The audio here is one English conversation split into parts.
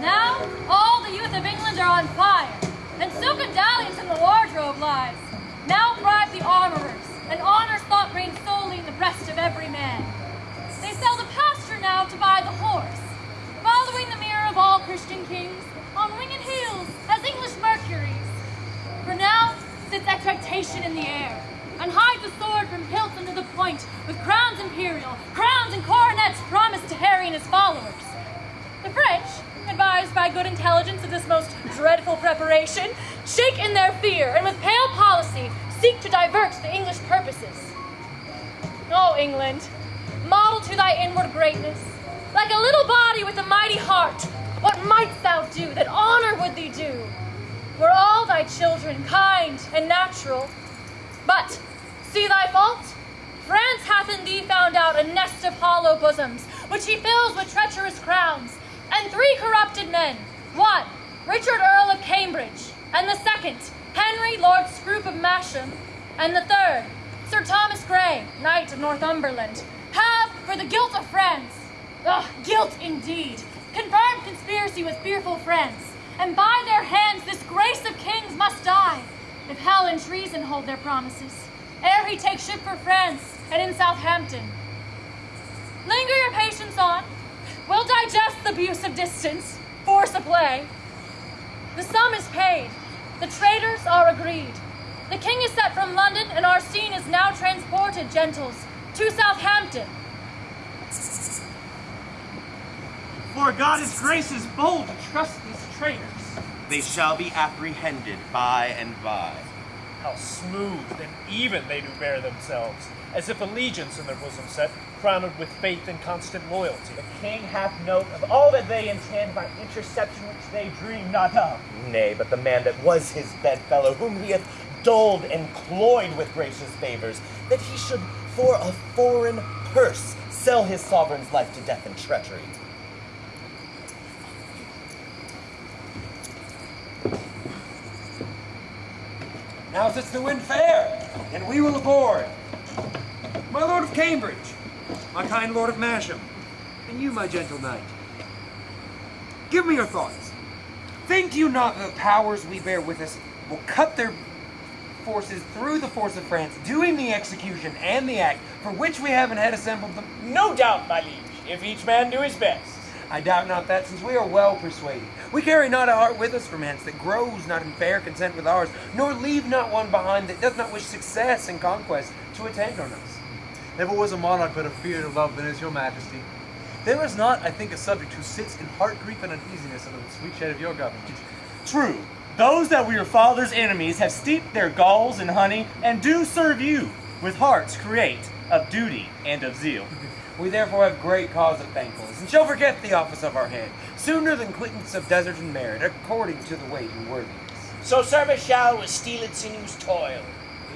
Now, all the youth of England are on fire, and silken dalliance in the wardrobe lies. Now bribe the armorers, and honor's thought reigns solely in the breast of every man. They sell the pasture now to buy the horse, following the mirror of all Christian kings, on winged heels as English Mercuries. For now sits expectation in the air, and hides the sword from hilt under the point, with crowns imperial, crowns and coronets promised to Harry and his followers. Advised by good intelligence of this most dreadful preparation, shake in their fear, and with pale policy seek to divert the English purposes. O England, model to thy inward greatness, like a little body with a mighty heart, what mightst thou do that honor would thee do? Were all thy children kind and natural, but see thy fault? France hath in thee found out a nest of hollow bosoms, which he fills with treacherous crowns, and three corrupted men. One, Richard Earl of Cambridge, and the second, Henry Lord Scroop of Masham, and the third, Sir Thomas Grey, Knight of Northumberland, have, for the guilt of France, ah, guilt indeed, confirmed conspiracy with fearful friends, and by their hands this grace of kings must die, if hell and treason hold their promises, ere he take ship for France and in Southampton. Linger your patience on. We'll digest the abuse of distance, force of play. The sum is paid. The traitors are agreed. The king is set from London, and our scene is now transported, gentles, to Southampton. For God his grace is bold to trust these traitors. They shall be apprehended by and by. How smooth and even they do bear themselves, as if allegiance in their bosom set, crowned with faith and constant loyalty. The king hath note of all that they intend by interception which they dream not of. Nay, but the man that was his bedfellow, whom he hath dulled and cloyed with gracious favors, that he should for a foreign purse sell his sovereign's life to death and treachery. Now sits the wind fair, and we will aboard. My lord of Cambridge, my kind lord of Masham, and you, my gentle knight. Give me your thoughts. Think you not that the powers we bear with us will cut their forces through the force of France, doing the execution and the act for which we have and had assembled them? No doubt, my liege, if each man do his best. I doubt not that, since we are well persuaded. We carry not a heart with us from hence that grows not in fair consent with ours, nor leave not one behind that does not wish success and conquest to attend on us. Never was a monarch better feared or loved than is your majesty. There is not, I think, a subject who sits in heart grief and uneasiness under the sweet shade of your government. True. Those that were your father's enemies have steeped their galls in honey and do serve you with hearts create of duty and of zeal. We therefore have great cause of thankfulness, and shall forget the office of our head, sooner than quittance of desert and merit, according to the weight and worthiness. So service shall with steeled sinews toil.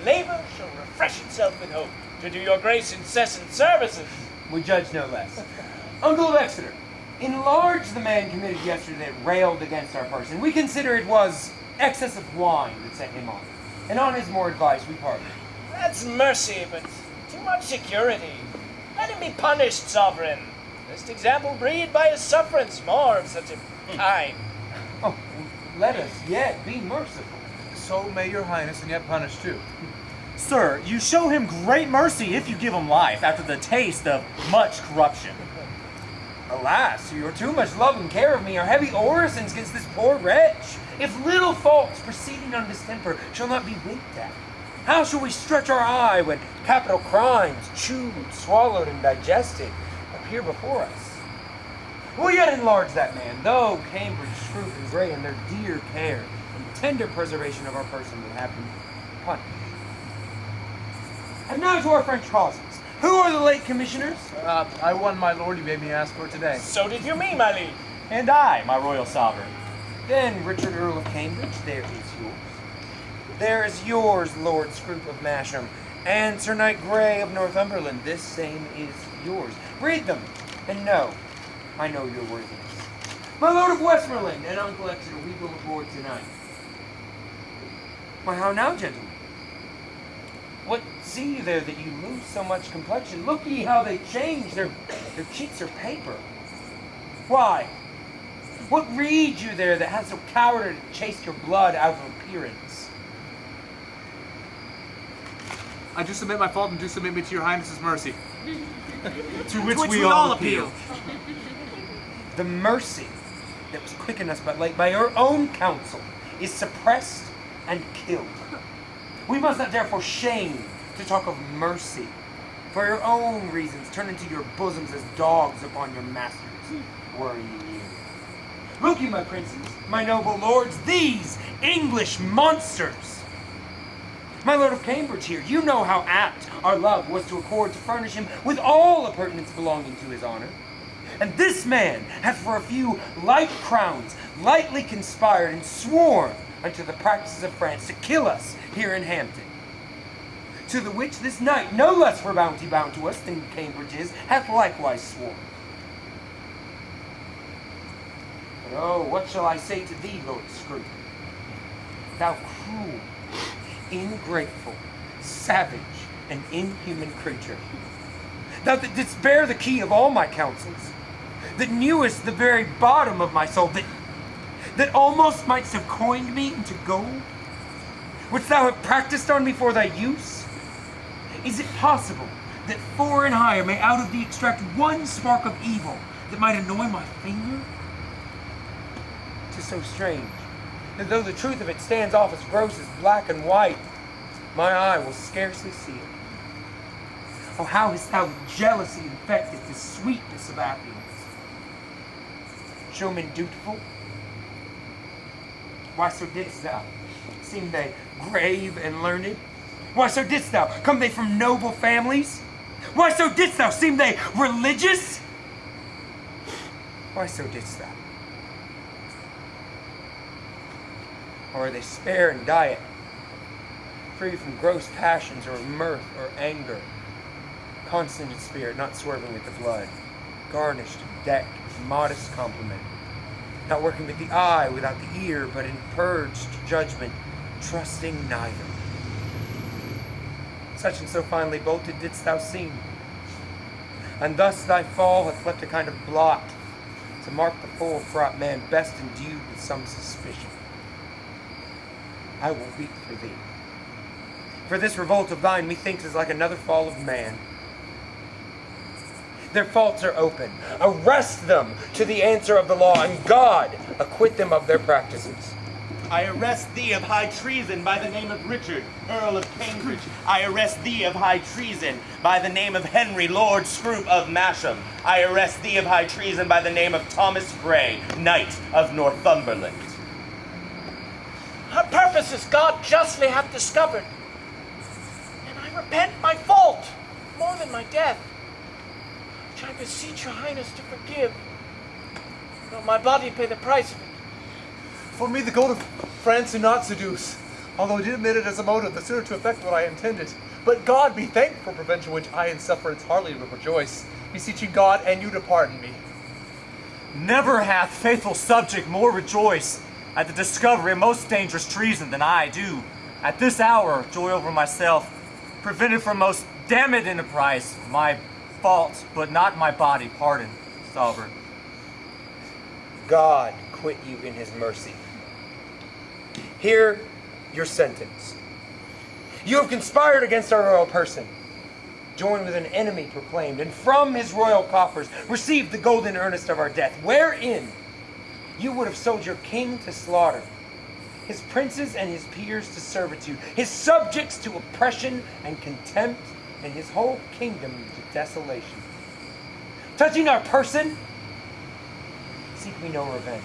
Labor shall refresh itself with hope, to do your grace incessant services. We judge no less. Uncle of Exeter, enlarge the man committed yesterday that railed against our person. We consider it was excess of wine that set him on. And on his more advice, we pardon. That's mercy, but too much security. Let him be punished, sovereign. Lest example breed by his sufferance more of such a hmm. kind. Oh, let us yet be merciful. So may your highness and yet punish too. Sir, you show him great mercy if you give him life after the taste of much corruption. Alas, your too much love and care of me are heavy orisons against this poor wretch. If little faults proceeding on distemper shall not be winked at, how shall we stretch our eye when capital crimes, chewed, swallowed, and digested, appear before us? We'll yet enlarge that man, though Cambridge, Scroop, and Grey, in their dear care and tender preservation of our person would have been punished. And now to our French causes. Who are the late commissioners? Uh, I won, my lord, you made me ask for today. So did you me, my liege. And I, my royal sovereign. Then Richard Earl of Cambridge, there is yours. There is yours, Lord Scroop of Masham, and Sir Knight Grey of Northumberland. This same is yours. Read them, and know, I know your worthiness. My Lord of Westmoreland and Uncle Exeter, we will aboard tonight. Why, how now, gentlemen? See you there that you lose so much complexion? Look ye how they change, their, their cheeks are paper. Why, What read you there that has so cowardly chased your blood out of appearance? I do submit my fault and do submit me to your highness's mercy. To which, which we, we all appeal. The mercy that was quickened us but late by your own counsel is suppressed and killed. We must not therefore shame to talk of mercy. For your own reasons, turn into your bosoms as dogs upon your masters, worrying you. Look you, my princes, my noble lords, these English monsters! My lord of Cambridge here, you know how apt our love was to accord to furnish him with all appurtenance belonging to his honor. And this man hath for a few light crowns lightly conspired and sworn unto the practices of France to kill us here in Hampton. To the which this knight, no less for bounty bound to us than Cambridge is, hath likewise sworn. But oh, what shall I say to thee, Lord Scroop? Thou cruel, ingrateful, savage, and inhuman creature. Thou that didst bear the key of all my counsels, that knewest the very bottom of my soul, that that almost mightst have coined me into gold? which thou have practiced on me for thy use? Is it possible that four and higher may out of thee extract one spark of evil that might annoy my finger? Tis so strange that though the truth of it stands off as gross as black and white, my eye will scarcely see it. Oh, how hast thou with jealousy infected the sweetness of affluence? Showmen dutiful? Why so didst thou? Seem they grave and learned? Why so didst thou? Come they from noble families? Why so didst thou? Seem they religious? Why so didst thou? Or are they spare in diet, free from gross passions or mirth or anger, constant in spirit, not swerving with the blood, garnished, decked, modest compliment, not working with the eye without the ear, but in purged judgment, trusting neither. Such and so finely bolted didst thou seem, and thus thy fall hath left a kind of blot to mark the full fraught man best endued with some suspicion. I will weep for thee. For this revolt of thine, methinks, is like another fall of man. Their faults are open. Arrest them to the answer of the law, and God acquit them of their practices. I arrest thee of high treason by the name of Richard, Earl of Cambridge. I arrest thee of high treason by the name of Henry, Lord Scroop of Masham. I arrest thee of high treason by the name of Thomas Grey, Knight of Northumberland. Our purposes God justly hath discovered. And I repent my fault more than my death, which I beseech your highness to forgive, though my body pay the price of it. For me, the gold of France do not seduce, although I did admit it as a motive, the sooner to effect what I intended. But God be thanked for prevention which I in sufferance hardly would rejoice, beseeching God and you to pardon me. Never hath faithful subject more rejoiced at the discovery of most dangerous treason than I do. At this hour, joy over myself, prevented from most damned enterprise, my fault, but not my body, pardon, sovereign. God quit you in his mercy. Hear your sentence. You have conspired against our royal person, joined with an enemy proclaimed, and from his royal coffers received the golden earnest of our death, wherein you would have sold your king to slaughter, his princes and his peers to servitude, his subjects to oppression and contempt, and his whole kingdom to desolation. Touching our person, seek we no revenge.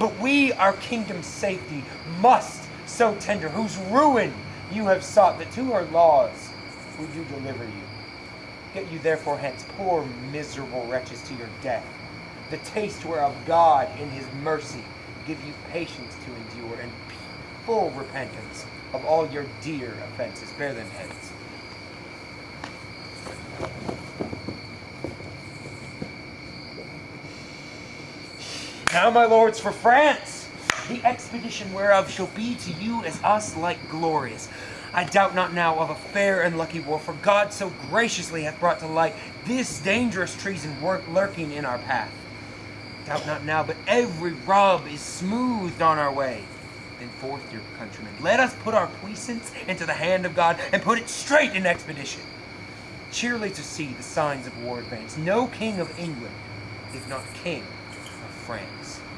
But we, our kingdom's safety, must so tender, whose ruin you have sought, that to our laws we do deliver you. Get you therefore hence, poor miserable wretches, to your death. The taste whereof God, in his mercy, give you patience to endure, and full repentance of all your dear offenses. Bear them hence. Now, my lords, for France, the expedition whereof shall be to you as us like glorious. I doubt not now of a fair and lucky war, for God so graciously hath brought to light this dangerous treason lurking in our path. doubt not now, but every rub is smoothed on our way. Then forth, dear countrymen, let us put our puissance into the hand of God and put it straight in expedition. Cheerly to see the signs of war advance. No king of England, if not king France.